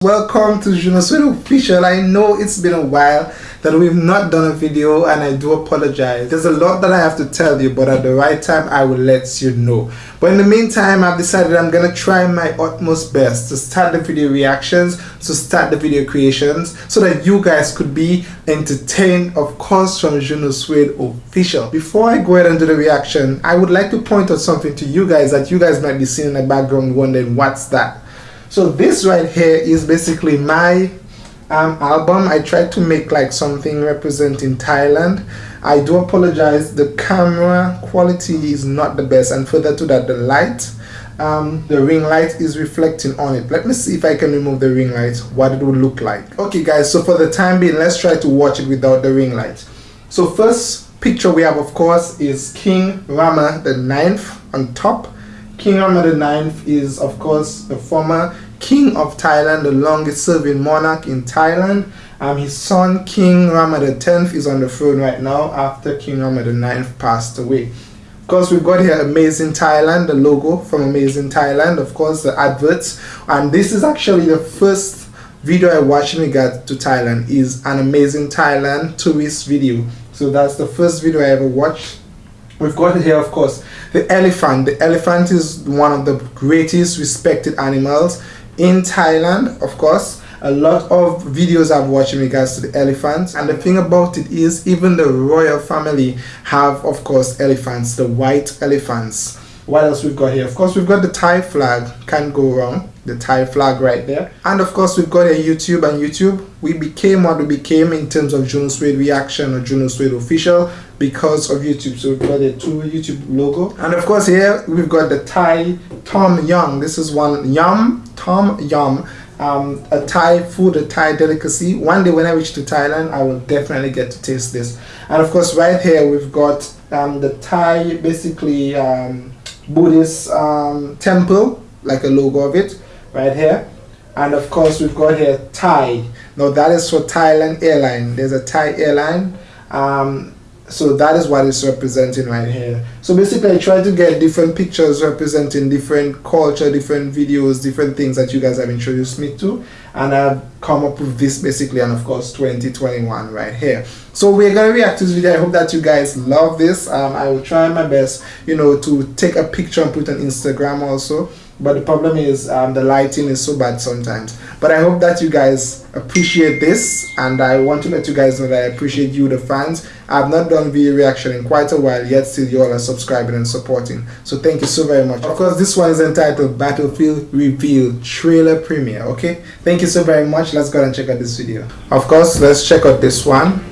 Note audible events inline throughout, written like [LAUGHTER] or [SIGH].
Welcome to Junosweet Official. I know it's been a while that we've not done a video and I do apologize. There's a lot that I have to tell you but at the right time I will let you know. But in the meantime I've decided I'm gonna try my utmost best to start the video reactions, to start the video creations so that you guys could be entertained of course from Junosweet Official. Before I go ahead and do the reaction I would like to point out something to you guys that you guys might be seeing in the background wondering what's that. So this right here is basically my um, album. I tried to make like something representing Thailand. I do apologize. The camera quality is not the best and further to that the light um, the ring light is reflecting on it. Let me see if I can remove the ring light, what it would look like. Okay guys, so for the time being, let's try to watch it without the ring light. So first picture we have of course is King Rama the ninth on top King Rama IX is, of course, the former king of Thailand, the longest serving monarch in Thailand. Um, his son, King Rama X, is on the throne right now after King Rama IX passed away. Of course, we've got here Amazing Thailand, the logo from Amazing Thailand, of course, the adverts. And this is actually the first video I watched in regard to Thailand is an Amazing Thailand tourist video. So that's the first video I ever watched We've got here, of course, the elephant. The elephant is one of the greatest respected animals in Thailand, of course. A lot of videos I've watched in regards to the elephants. And the thing about it is, even the royal family have, of course, elephants, the white elephants. What else we've got here? Of course, we've got the Thai flag. Can't go wrong the Thai flag right there. And of course, we've got a YouTube and YouTube. We became what we became in terms of Junosweet Reaction or Junosweet Official because of YouTube. So we've got a two YouTube logo. And of course, here we've got the Thai Tom Yum. This is one Yum, Tom Yum. Um, a Thai food, a Thai delicacy. One day when I reach to Thailand, I will definitely get to taste this. And of course, right here we've got um, the Thai, basically um, Buddhist um, temple, like a logo of it right here and of course we've got here Thai now that is for Thailand airline there's a Thai airline um, so that is what it's representing right here. So basically I try to get different pictures representing different culture different videos different things that you guys have introduced me to. And I've come up with this basically and of course 2021 right here. So we're gonna react to this video. I hope that you guys love this. Um, I will try my best you know to take a picture and put on Instagram also. But the problem is um, the lighting is so bad sometimes but i hope that you guys appreciate this and i want to let you guys know that i appreciate you the fans. I've not done video reaction in quite a while yet still you all are subscribing and supporting. So thank you so very much. Of course this one is entitled battlefield reveal trailer premiere okay? Thank you so very much. Let's go and check out this video. Of course let's check out this one.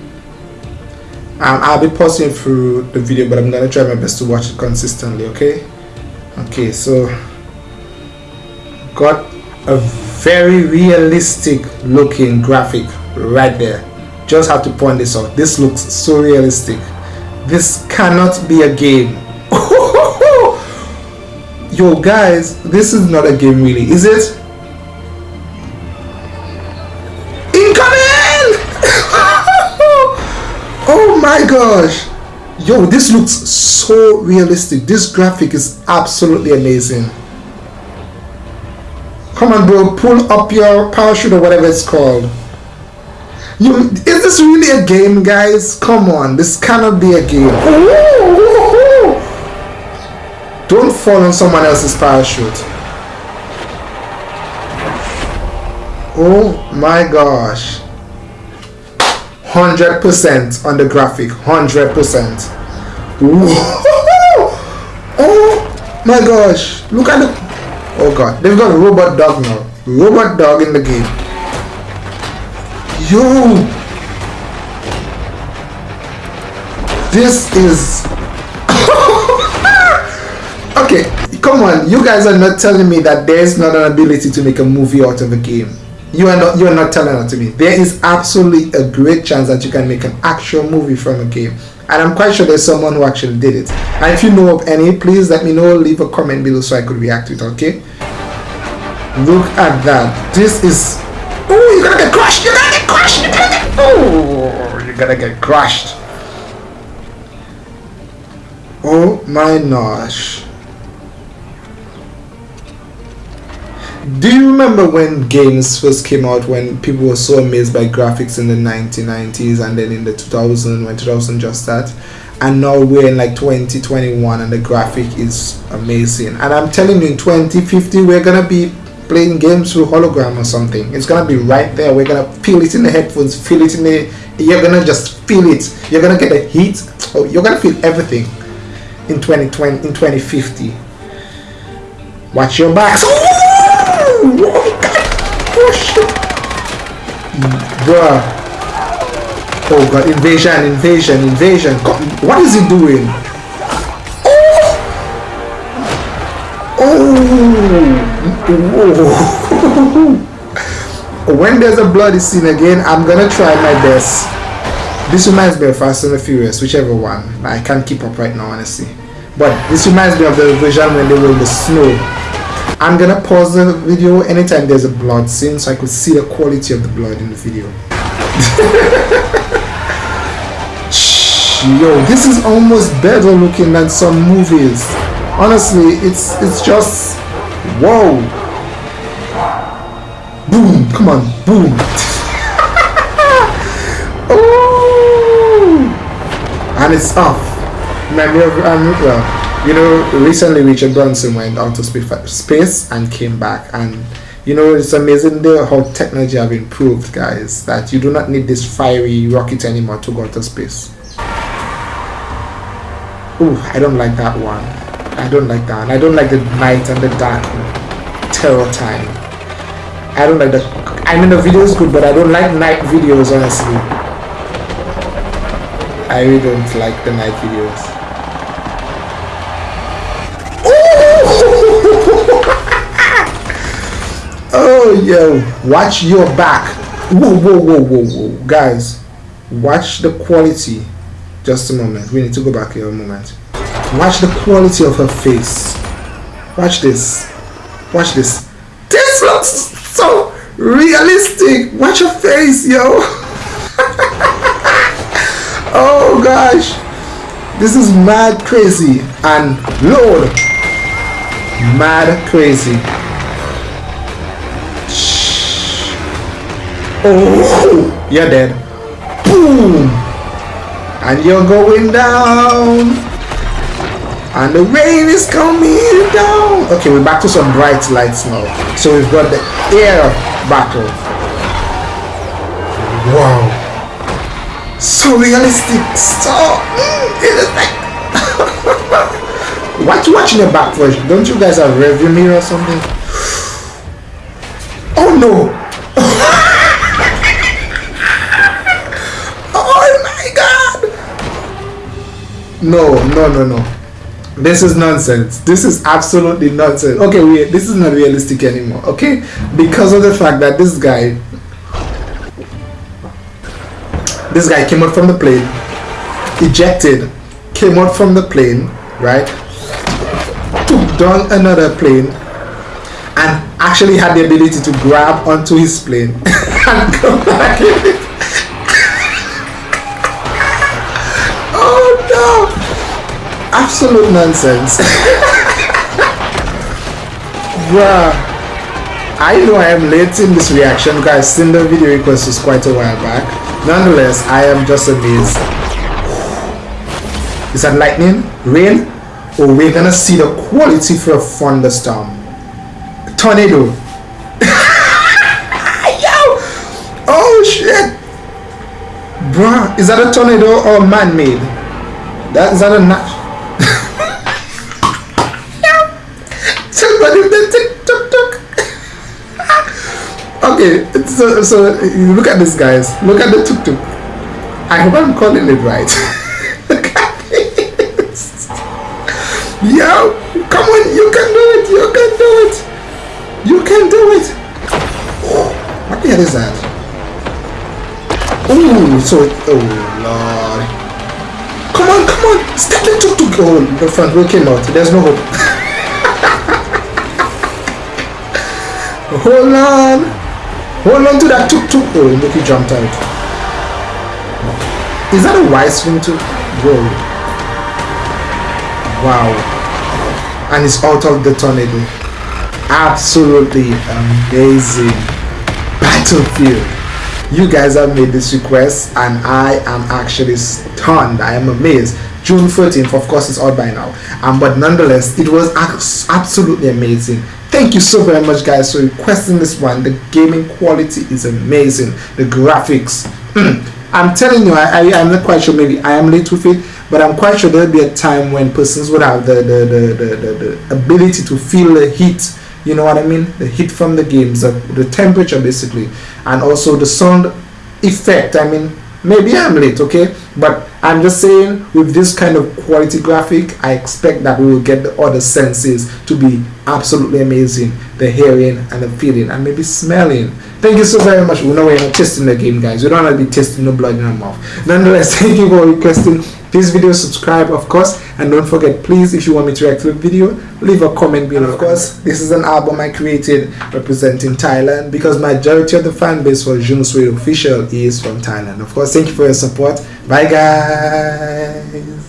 Um, I'll be pausing through the video but I'm gonna try my best to watch it consistently okay? Okay so got a very realistic looking graphic right there. Just have to point this out. This looks so realistic. This cannot be a game. [LAUGHS] Yo guys this is not a game really is it? Incoming! [LAUGHS] Oh my gosh. Yo this looks so realistic. This graphic is absolutely amazing Come on, bro. Pull up your parachute or whatever it's called. You, is this really a game, guys? Come on. This cannot be a game. Don't fall on someone else's parachute. Oh my gosh. 100% on the graphic. 100%. [LAUGHS] Oh my gosh. Look at the Oh god, they've got a robot dog now. Robot dog in the game. Yo! This is... [LAUGHS] okay, come on. You guys are not telling me that there's not an ability to make a movie out of a game. You are not, you are not telling that to me. There is absolutely a great chance that you can make an actual movie from a game and I'm quite sure there's someone who actually did it. And if you know of any, please let me know, leave a comment below so I could react to it, okay? Look at that. This is... Oh, you're gonna get crushed! You're gonna get crushed! You're gonna get... Oh, you're gonna get crushed. Oh my gosh. Do you remember when games first came out when people were so amazed by graphics in the 1990s and then in the 2000 when 2000 just started? And now we're in like 2021 and the graphic is amazing. And i'm telling you in 2050 we're gonna be playing games through hologram or something. It's gonna be right there. We're gonna feel it in the headphones feel it in the you're gonna just feel it. You're gonna get the heat. Oh, you're gonna feel everything in 2020 in 2050 watch your backs oh! Bruh. Oh god. Invasion invasion invasion. God, what is he doing? Oh. Oh. [LAUGHS] When there's a bloody scene again i'm gonna try my best. This reminds me of Fast and the Furious, whichever one. I can't keep up right now, honestly. But this reminds me of the version when they were in the snow. I'm gonna pause the video anytime there's a blood scene so I could see the quality of the blood in the video. [LAUGHS] Yo, this is almost better looking than some movies. Honestly, it's it's just whoa. Boom, come on, boom. [LAUGHS] and it's off. Memory of um, well, you know, recently Richard Branson went out to space and came back, and you know it's amazing the, how technology have improved, guys. That you do not need this fiery rocket anymore to go to space. Ooh, I don't like that one. I don't like that. I don't like the night and the dark terror time. I don't like the. I mean the video is good, but I don't like night videos honestly. I really don't like the night videos. Yo, watch your back. Whoa, whoa, whoa, whoa, whoa. Guys, watch the quality. Just a moment. We need to go back here a moment. Watch the quality of her face. Watch this. Watch this. This looks so realistic. Watch her face, yo. [LAUGHS] oh gosh this is mad crazy and lord mad crazy you're dead. Boom and you're going down. And the rain is coming down. Okay we're back to some bright lights now. So we've got the air battle. Wow. So realistic. So mm, what you watching the back for don't you guys have review mirror or something? [GASPS] Oh no [LAUGHS] oh my god no no no no. This is nonsense. This is absolutely nonsense. Okay wait this is not realistic anymore okay? Because of the fact that this guy this guy came out from the plane, ejected, came out from the plane, right? Took down another plane and actually had the ability to grab onto his plane [LAUGHS] and come back Absolute nonsense. Bruh. I know I am late in this reaction because I've seen the video request was quite a while back. Nonetheless, I am just amazed. Is that lightning? Rain? Oh, we're gonna see the quality for a thunderstorm. Tornado. [LAUGHS] Yo! Oh shit! Bruh, is that a tornado or man-made? That is that a nat okay, so so look at this, guys. Look at the tuk tuk. I hope I'm calling it right. [LAUGHS] Yo, come on, you can do it. You can do it. You can do it. What the hell is that? Oh, so oh lord. Come on, come on. Step the tuk tuk. Oh, the front wheel came out. There's no hope. [LAUGHS] Oh, Hold on. Hold on to that tuk tuk. Oh, look, he jumped out. Is that a wise thing to go? Wow. And it's out of the tornado. absolutely amazing battlefield you guys have made this request and i am actually stunned i am amazed june 13th of course it's out by now um, but nonetheless it was absolutely amazing thank you so very much guys for requesting this one. The gaming quality is amazing. The graphics. Hmm. I'm telling you I, I i'm not quite sure. Maybe i am late with it but i'm quite sure there'll be a time when persons would have the the, the, the, the, the ability to feel the heat. You know what I mean? The heat from the games the, the temperature basically. And also the sound effect. I mean maybe I'm late okay? But I'm just saying with this kind of quality graphic I expect that we will get the other senses to be absolutely amazing. The hearing and the feeling and maybe smelling. Thank you so very much. We know we're not testing the game guys. We don't want to be testing the blood in our mouth. Nonetheless [LAUGHS] thank you for requesting this video subscribe of course and don't forget please if you want me to react to a video leave a comment below. Of course this is an album i created representing thailand because majority of the fan base for Junosweet official is from thailand. Of course thank you for your support. Bye guys